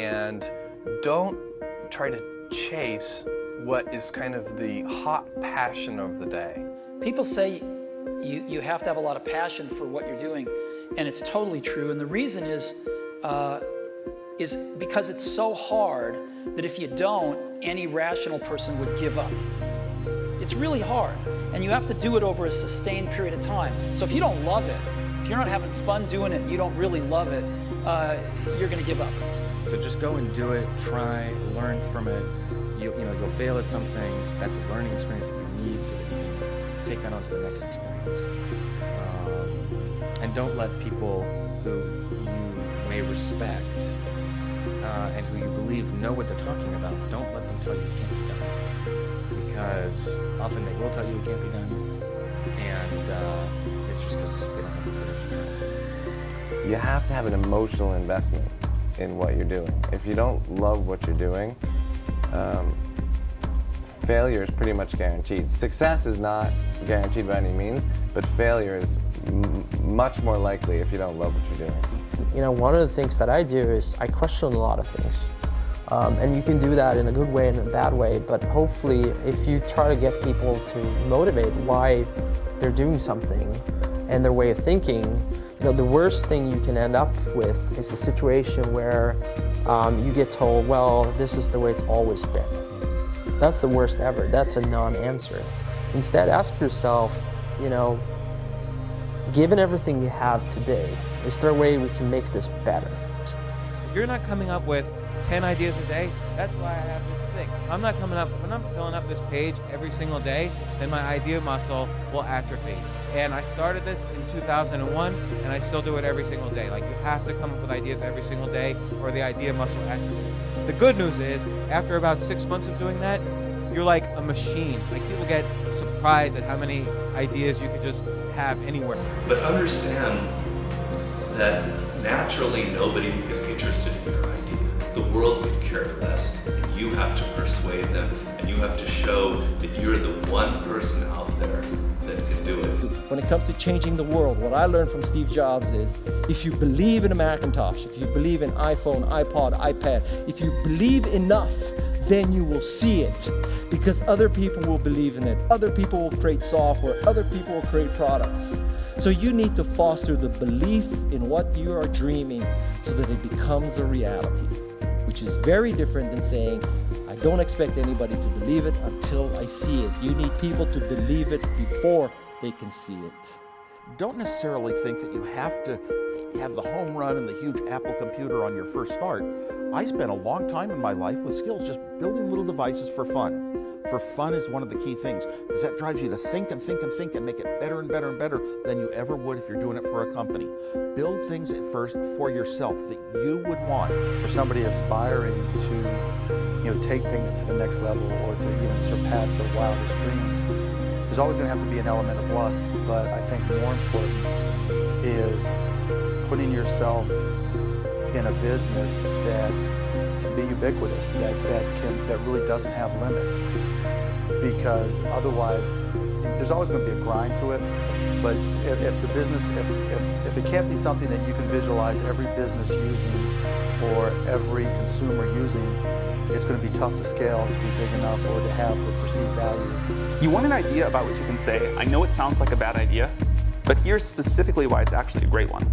and don't try to chase what is kind of the hot passion of the day. People say you, you have to have a lot of passion for what you're doing, and it's totally true. And the reason is, uh, is because it's so hard that if you don't, any rational person would give up. It's really hard, and you have to do it over a sustained period of time. So if you don't love it, if you're not having fun doing it, you don't really love it, uh, you're to give up. So just go and do it, try, learn from it. You, you know, you'll fail at some things. That's a learning experience that you need so that you can take that on to the next experience. Um, and don't let people who you may respect uh, and who you believe know what they're talking about, don't let them tell you it can't be done. Because often they will tell you it can't be done, and uh, it's just because they don't have the courage to try. You have to have an emotional investment in what you're doing. If you don't love what you're doing, um, failure is pretty much guaranteed. Success is not guaranteed by any means, but failure is much more likely if you don't love what you're doing. You know, one of the things that I do is I question a lot of things. Um, and you can do that in a good way and a bad way, but hopefully if you try to get people to motivate why they're doing something and their way of thinking, you know, the worst thing you can end up with is a situation where um, you get told, well, this is the way it's always been. That's the worst ever. That's a non-answer. Instead, ask yourself, you know, given everything you have today, is there a way we can make this better? If you're not coming up with 10 ideas a day, that's why I have this thing. I'm not coming up, when I'm filling up this page every single day, then my idea muscle will atrophy. And I started this in 2001, and I still do it every single day. Like, you have to come up with ideas every single day, or the idea muscle atrophies. The good news is, after about six months of doing that, you're like a machine. Like, people get surprised at how many ideas you could just have anywhere. But understand that naturally nobody is interested in your idea. The world could care less, and you have to persuade them, and you have to show that you're the one person out there that do it. When it comes to changing the world, what I learned from Steve Jobs is if you believe in a Macintosh, if you believe in iPhone, iPod, iPad, if you believe enough, then you will see it because other people will believe in it. Other people will create software. Other people will create products. So you need to foster the belief in what you are dreaming so that it becomes a reality, which is very different than saying, don't expect anybody to believe it until I see it. You need people to believe it before they can see it. Don't necessarily think that you have to have the home run and the huge Apple computer on your first start. I spent a long time in my life with skills just building little devices for fun. For fun is one of the key things because that drives you to think and think and think and make it better and better and better than you ever would if you're doing it for a company. Build things at first for yourself that you would want. For somebody aspiring to you know, take things to the next level or to even surpass their wildest dreams, there's always going to have to be an element of luck, but I think more important is putting yourself in a business that can be ubiquitous, that, that, can, that really doesn't have limits. Because otherwise, there's always going to be a grind to it, but if, if the business, if, if, if it can't be something that you can visualize every business using or every consumer using, it's going to be tough to scale to be big enough or to have the perceived value. You want an idea about what you can say. I know it sounds like a bad idea, but here's specifically why it's actually a great one.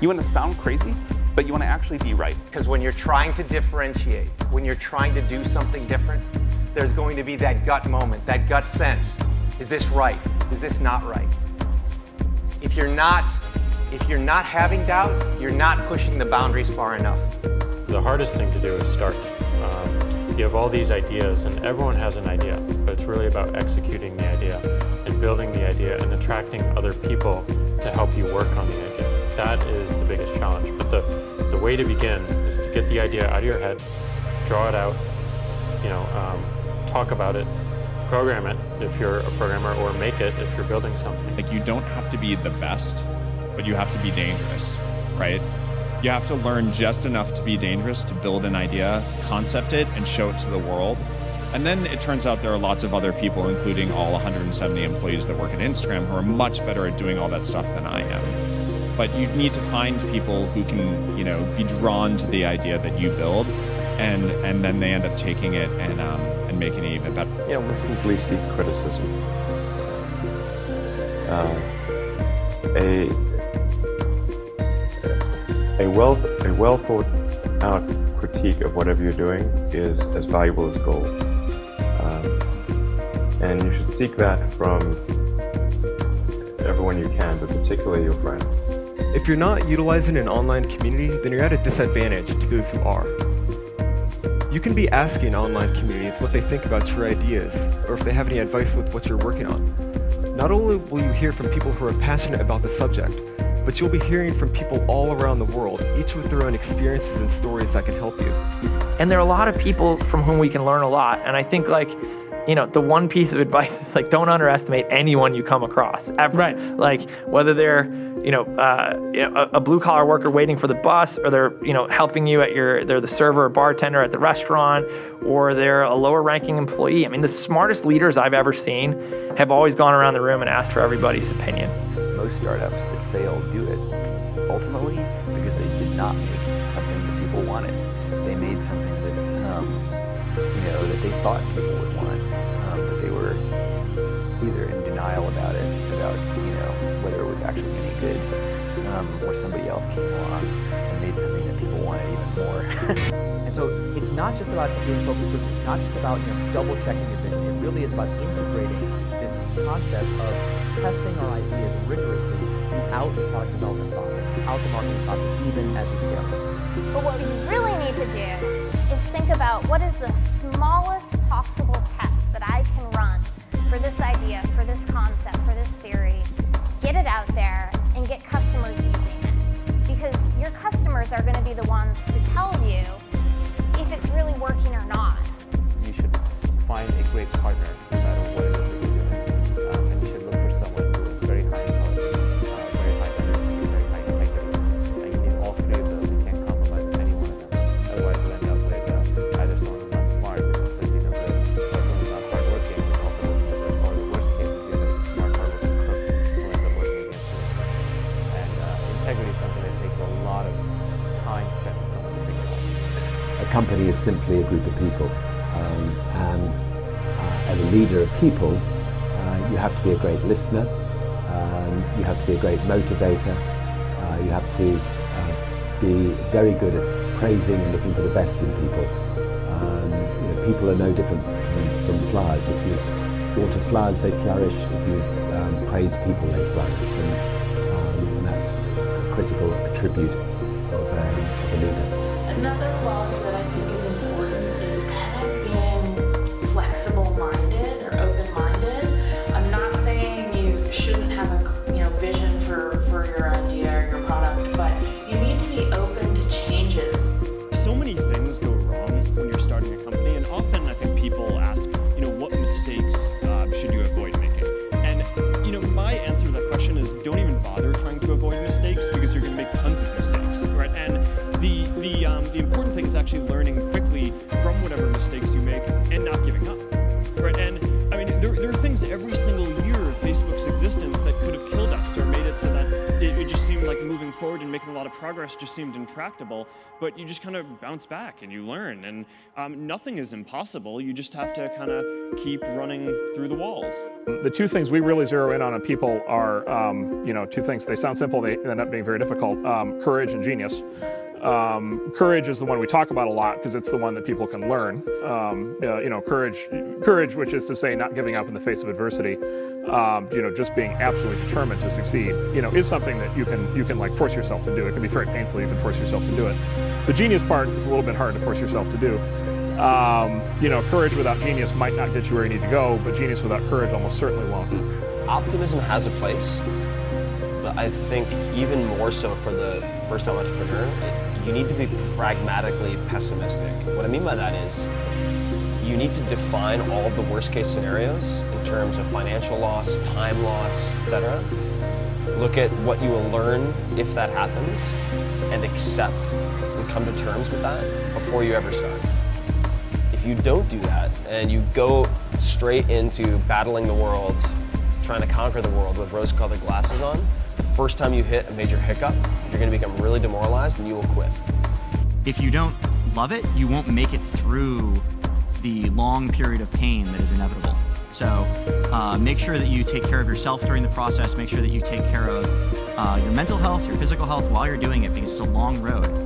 You want to sound crazy, but you want to actually be right. Because when you're trying to differentiate, when you're trying to do something different, there's going to be that gut moment, that gut sense. Is this right? Is this not right? If you're not, if you're not having doubt, you're not pushing the boundaries far enough. The hardest thing to do is start. Um, you have all these ideas and everyone has an idea, but it's really about executing the idea and building the idea and attracting other people to help you work on the idea. That is the biggest challenge. But the, the way to begin is to get the idea out of your head, draw it out, you know, um, talk about it, program it if you're a programmer, or make it if you're building something. Like you don't have to be the best, but you have to be dangerous, right? You have to learn just enough to be dangerous to build an idea, concept it, and show it to the world. And then it turns out there are lots of other people, including all 170 employees that work at Instagram, who are much better at doing all that stuff than I am. But you need to find people who can, you know, be drawn to the idea that you build, and and then they end up taking it and um, and making it even better. You know, simply seek criticism. Uh, a a well a well thought out critique of whatever you're doing is as valuable as gold, um, and you should seek that from everyone you can, but particularly your friends. If you're not utilizing an online community, then you're at a disadvantage to those who are. You can be asking online communities what they think about your ideas, or if they have any advice with what you're working on. Not only will you hear from people who are passionate about the subject, but you'll be hearing from people all around the world, each with their own experiences and stories that can help you. And there are a lot of people from whom we can learn a lot. And I think like, you know, the one piece of advice is like, don't underestimate anyone you come across. Ever. Right. Like whether they're, you know, uh, you know a, a blue collar worker waiting for the bus, or they're, you know, helping you at your, they're the server or bartender at the restaurant, or they're a lower ranking employee. I mean, the smartest leaders I've ever seen have always gone around the room and asked for everybody's opinion. Most startups that fail do it ultimately because they did not make something that people wanted. They made something that, um, you know, that they thought people would either in denial about it, about, you know, whether it was actually any good, um, or somebody else came along and made something that people wanted even more. and so it's not just about doing focus groups, it's not just about, you know, double checking your vision. It really is about integrating this concept of testing our ideas rigorously throughout the product development process, throughout the marketing process, even as we scale. But what we really need to do is think about what is the smallest possible test that I can run for this idea, for this concept, for this theory, get it out there, and get customers using it. Because your customers are going to be the ones to tell you if it's really working or not. You should find a great partner something that takes a lot of time spent with someone to figure out. A company is simply a group of people. Um, and uh, as a leader of people, uh, you have to be a great listener, um, you have to be a great motivator, uh, you have to uh, be very good at praising and looking for the best in people. Um, you know, people are no different from, from flowers. If you water flowers, they flourish. If you um, praise people, they flourish. And, critical attribute of, um, of a leader. Actually learning quickly from whatever mistakes you make and not giving up, right? And I mean, there, there are things every single year of Facebook's existence that could have killed us or made it so that it, it just seemed like moving forward and making a lot of progress just seemed intractable. But you just kind of bounce back and you learn, and um, nothing is impossible. You just have to kind of keep running through the walls. The two things we really zero in on in people are, um, you know, two things. They sound simple, they end up being very difficult. Um, courage and genius. Um, courage is the one we talk about a lot because it's the one that people can learn. Um, uh, you know, courage, courage, which is to say not giving up in the face of adversity. Um, you know, just being absolutely determined to succeed. You know, is something that you can you can like force yourself to do. It can be very painful. You can force yourself to do it. The genius part is a little bit hard to force yourself to do. Um, you know, courage without genius might not get you where you need to go, but genius without courage almost certainly won't. Optimism has a place, but I think even more so for the first-time entrepreneur, you need to be pragmatically pessimistic. What I mean by that is you need to define all of the worst-case scenarios in terms of financial loss, time loss, etc. Look at what you will learn if that happens and accept and come to terms with that before you ever start. If you don't do that and you go straight into battling the world, trying to conquer the world with rose-colored glasses on, first time you hit a major hiccup, you're going to become really demoralized and you will quit. If you don't love it, you won't make it through the long period of pain that is inevitable. So uh, make sure that you take care of yourself during the process. Make sure that you take care of uh, your mental health, your physical health while you're doing it because it's a long road.